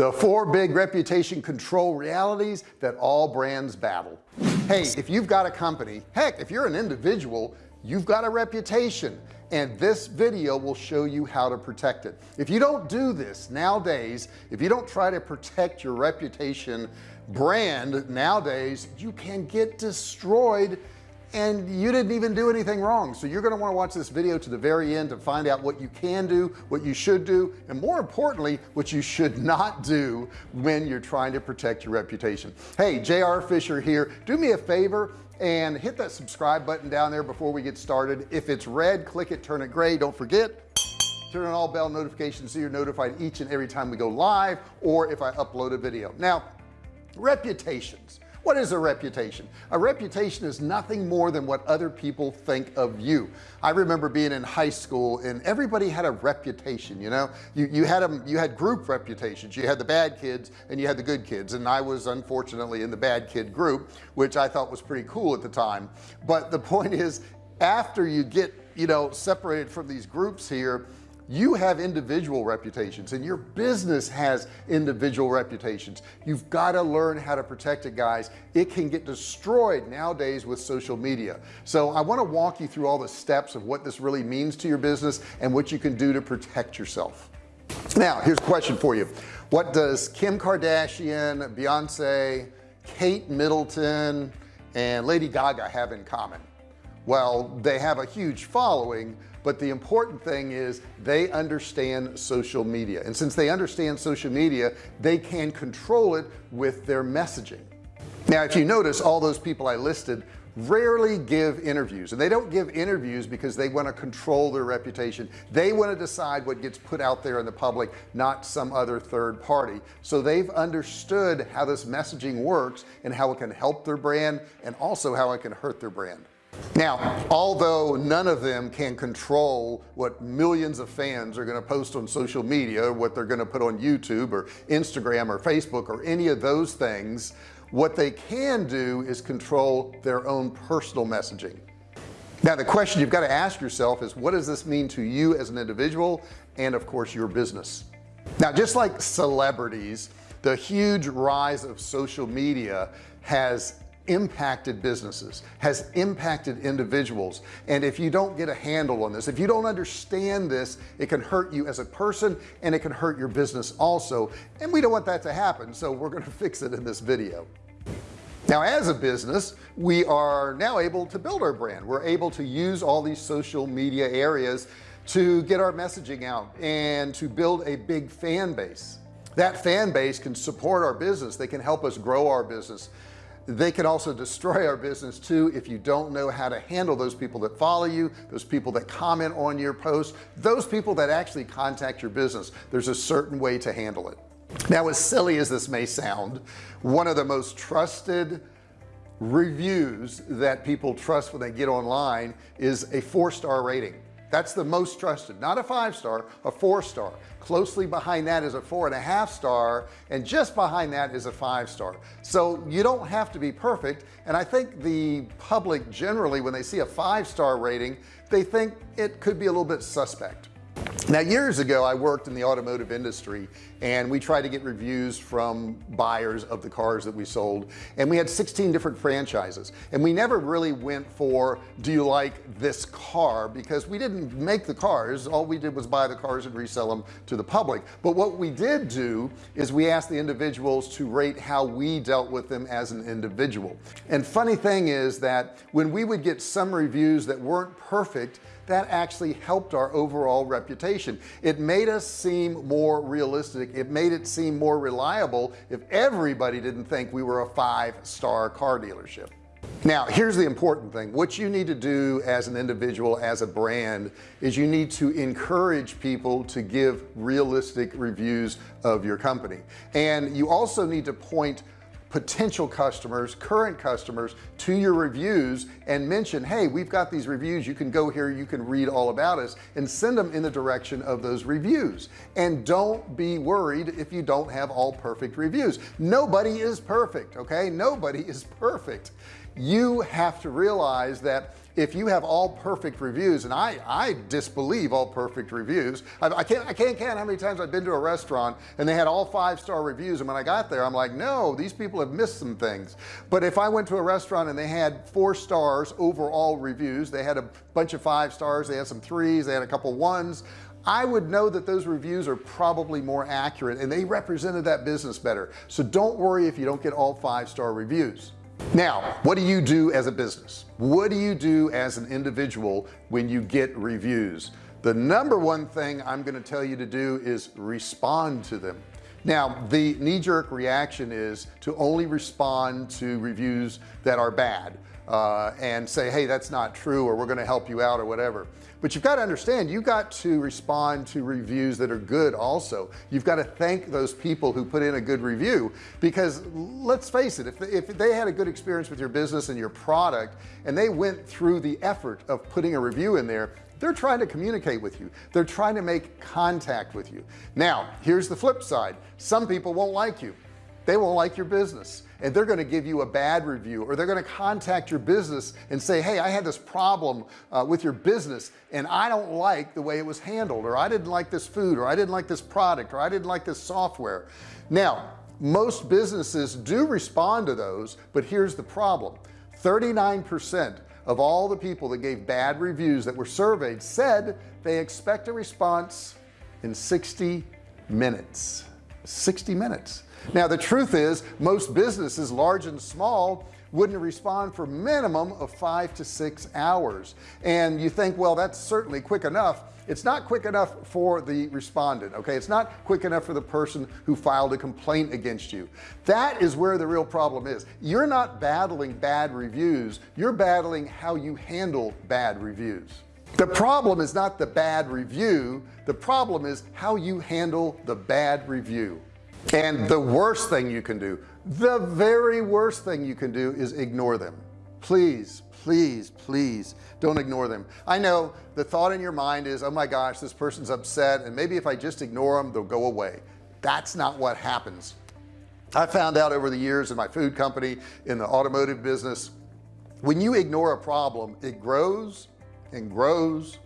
the four big reputation control realities that all brands battle. Hey if you've got a company heck if you're an individual you've got a reputation and this video will show you how to protect it. If you don't do this nowadays if you don't try to protect your reputation brand nowadays you can get destroyed and you didn't even do anything wrong. So you're going to want to watch this video to the very end to find out what you can do what you should do and more importantly what you should not do when you're trying to protect your reputation. Hey JR Fisher here. Do me a favor and hit that subscribe button down there before we get started. If it's red click it turn it gray. Don't forget turn on all bell notifications so you're notified each and every time we go live or if I upload a video. Now reputations what is a reputation? A reputation is nothing more than what other people think of you. I remember being in high school and everybody had a reputation you know? You you had them you had group reputations. You had the bad kids and you had the good kids. And I was unfortunately in the bad kid group which I thought was pretty cool at the time. But the point is after you get you know separated from these groups here you have individual reputations and your business has individual reputations. You've got to learn how to protect it guys. It can get destroyed nowadays with social media. So I want to walk you through all the steps of what this really means to your business and what you can do to protect yourself. Now here's a question for you. What does Kim Kardashian Beyonce Kate Middleton and Lady Gaga have in common? Well they have a huge following but the important thing is they understand social media. And since they understand social media they can control it with their messaging. Now if you notice all those people I listed rarely give interviews. And they don't give interviews because they want to control their reputation. They want to decide what gets put out there in the public not some other third party. So they've understood how this messaging works and how it can help their brand and also how it can hurt their brand now although none of them can control what millions of fans are going to post on social media what they're going to put on YouTube or Instagram or Facebook or any of those things what they can do is control their own personal messaging. Now the question you've got to ask yourself is what does this mean to you as an individual and of course your business? Now just like celebrities the huge rise of social media has impacted businesses has impacted individuals. And if you don't get a handle on this if you don't understand this it can hurt you as a person and it can hurt your business also. And we don't want that to happen so we're going to fix it in this video. Now as a business we are now able to build our brand. We're able to use all these social media areas to get our messaging out and to build a big fan base. That fan base can support our business. They can help us grow our business they can also destroy our business too if you don't know how to handle those people that follow you those people that comment on your posts those people that actually contact your business. There's a certain way to handle it. Now as silly as this may sound one of the most trusted reviews that people trust when they get online is a four-star rating that's the most trusted. Not a five star a four star closely behind that is a four and a half star and just behind that is a five star so you don't have to be perfect and I think the public generally when they see a five star rating they think it could be a little bit suspect now years ago I worked in the automotive industry and we tried to get reviews from buyers of the cars that we sold and we had 16 different franchises. And we never really went for do you like this car? Because we didn't make the cars. All we did was buy the cars and resell them to the public. But what we did do is we asked the individuals to rate how we dealt with them as an individual. And funny thing is that when we would get some reviews that weren't perfect that actually helped our overall reputation it made us seem more realistic. It made it seem more reliable if everybody didn't think we were a five-star car dealership. Now here's the important thing. What you need to do as an individual as a brand is you need to encourage people to give realistic reviews of your company. And you also need to point potential customers current customers to your reviews and mention hey we've got these reviews. You can go here. You can read all about us and send them in the direction of those reviews. And don't be worried if you don't have all perfect reviews. Nobody is perfect okay? Nobody is perfect you have to realize that if you have all perfect reviews and I I disbelieve all perfect reviews. I, I, can't I can't count how many times I've been to a restaurant and they had all five-star reviews and when I got there I'm like no these people have missed some things. But if I went to a restaurant and they had four stars overall reviews they had a bunch of five stars they had some threes they had a couple ones I would know that those reviews are probably more accurate and they represented that business better. So don't worry if you don't get all five-star reviews now what do you do as a business? What do you do as an individual when you get reviews? The number one thing I'm going to tell you to do is respond to them. Now the knee-jerk reaction is to only respond to reviews that are bad uh, and say hey that's not true or we're going to help you out or whatever. But you've got to understand you got to respond to reviews that are good also. You've got to thank those people who put in a good review because let's face it if if they had a good experience with your business and your product and they went through the effort of putting a review in there they're trying to communicate with you. They're trying to make contact with you. Now here's the flip side. Some people won't like you. They won't like your business and they're going to give you a bad review or they're going to contact your business and say hey I had this problem uh, with your business and I don't like the way it was handled or I didn't like this food or I didn't like this product or I didn't like this software. Now most businesses do respond to those but here's the problem. 39% of all the people that gave bad reviews that were surveyed said they expect a response in 60 minutes 60 minutes. Now the truth is most businesses large and small wouldn't respond for minimum of five to six hours. And you think well that's certainly quick enough. It's not quick enough for the respondent okay? It's not quick enough for the person who filed a complaint against you. That is where the real problem is. You're not battling bad reviews. You're battling how you handle bad reviews the problem is not the bad review. The problem is how you handle the bad review. And the worst thing you can do the very worst thing you can do is ignore them. Please please please don't ignore them. I know the thought in your mind is oh my gosh this person's upset and maybe if I just ignore them they'll go away. That's not what happens. I found out over the years in my food company in the automotive business when you ignore a problem it grows and grows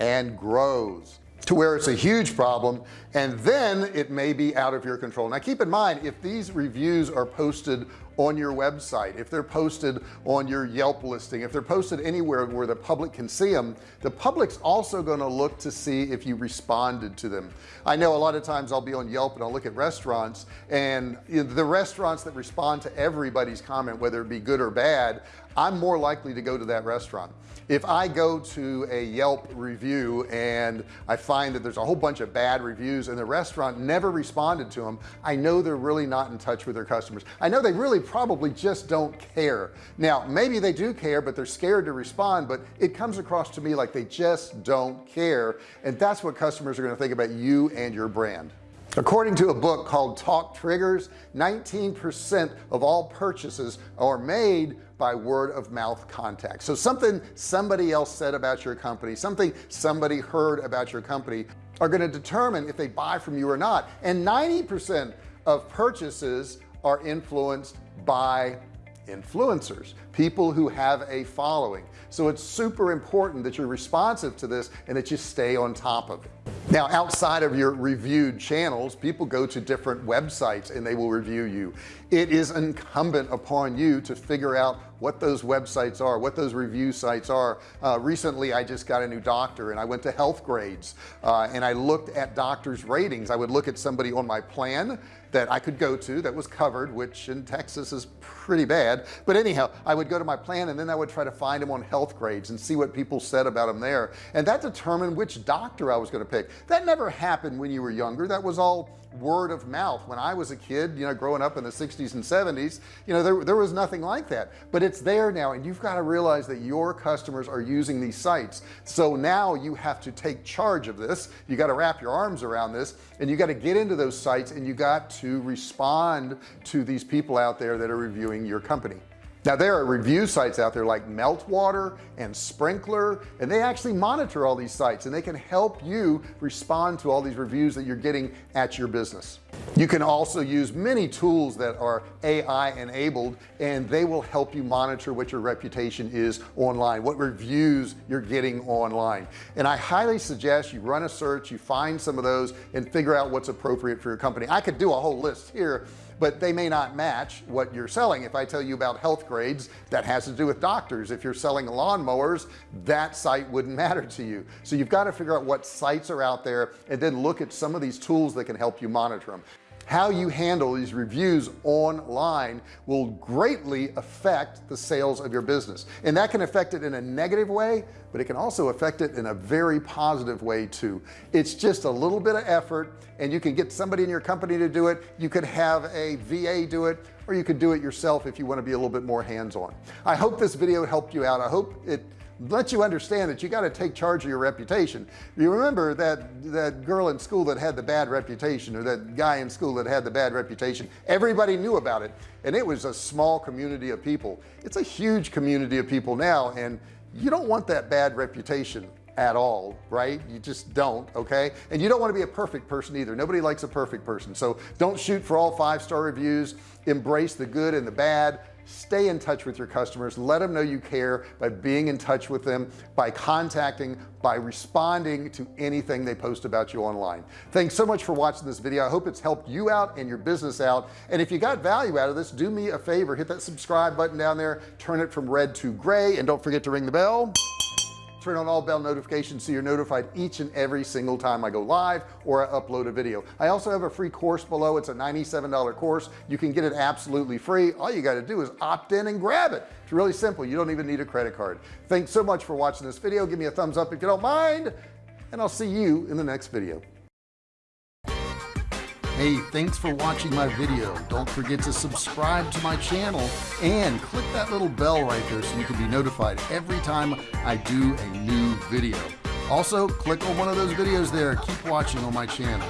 and grows to where it's a huge problem and then it may be out of your control. Now keep in mind if these reviews are posted on your website if they're posted on your Yelp listing if they're posted anywhere where the public can see them the public's also going to look to see if you responded to them. I know a lot of times I'll be on Yelp and I'll look at restaurants and the restaurants that respond to everybody's comment whether it be good or bad I'm more likely to go to that restaurant if I go to a Yelp review and I find that there's a whole bunch of bad reviews and the restaurant never responded to them I know they're really not in touch with their customers. I know they really probably just don't care. Now maybe they do care but they're scared to respond but it comes across to me like they just don't care. And that's what customers are going to think about you and your brand according to a book called talk triggers 19% of all purchases are made by word of mouth contact. So something somebody else said about your company something somebody heard about your company are going to determine if they buy from you or not. And 90% of purchases are influenced by influencers people who have a following. So it's super important that you're responsive to this and that you stay on top of it now outside of your reviewed channels people go to different websites and they will review you. It is incumbent upon you to figure out what those websites are what those review sites are. Uh, recently I just got a new doctor and I went to Healthgrades uh, and I looked at doctors ratings. I would look at somebody on my plan that I could go to that was covered which in Texas is pretty bad. But anyhow I would go to my plan and then I would try to find them on Healthgrades and see what people said about them there. And that determined which doctor I was going to pick. That never happened when you were younger. That was all word of mouth. When I was a kid you know growing up in the 60s and 70s you know there, there was nothing like that. But it's there now and you've got to realize that your customers are using these sites. So now you have to take charge of this. You got to wrap your arms around this and you got to get into those sites and you got to respond to these people out there that are reviewing your company now there are review sites out there like meltwater and Sprinklr and they actually monitor all these sites and they can help you respond to all these reviews that you're getting at your business. You can also use many tools that are AI enabled and they will help you monitor what your reputation is online what reviews you're getting online. And I highly suggest you run a search you find some of those and figure out what's appropriate for your company. I could do a whole list here but they may not match what you're selling. If I tell you about Healthgrades that has to do with doctors if you're selling lawnmowers that site wouldn't matter to you. So you've got to figure out what sites are out there and then look at some of these tools that can help you monitor them how you handle these reviews online will greatly affect the sales of your business. And that can affect it in a negative way but it can also affect it in a very positive way too. It's just a little bit of effort and you can get somebody in your company to do it. You could have a VA do it or you could do it yourself if you want to be a little bit more hands-on. I hope this video helped you out. I hope it let you understand that you got to take charge of your reputation. You remember that that girl in school that had the bad reputation or that guy in school that had the bad reputation? Everybody knew about it and it was a small community of people. It's a huge community of people now and you don't want that bad reputation at all right? You just don't okay? And you don't want to be a perfect person either. Nobody likes a perfect person. So don't shoot for all five-star reviews. Embrace the good and the bad stay in touch with your customers. Let them know you care by being in touch with them by contacting by responding to anything they post about you online. Thanks so much for watching this video. I hope it's helped you out and your business out. And if you got value out of this do me a favor. Hit that subscribe button down there. Turn it from red to gray. And don't forget to ring the bell turn on all bell notifications so you're notified each and every single time I go live or I upload a video. I also have a free course below. It's a $97 course. You can get it absolutely free. All you got to do is opt in and grab it. It's really simple. You don't even need a credit card. Thanks so much for watching this video. Give me a thumbs up if you don't mind and I'll see you in the next video hey thanks for watching my video. Don't forget to subscribe to my channel and click that little bell right there so you can be notified every time I do a new video. Also click on one of those videos there. Keep watching on my channel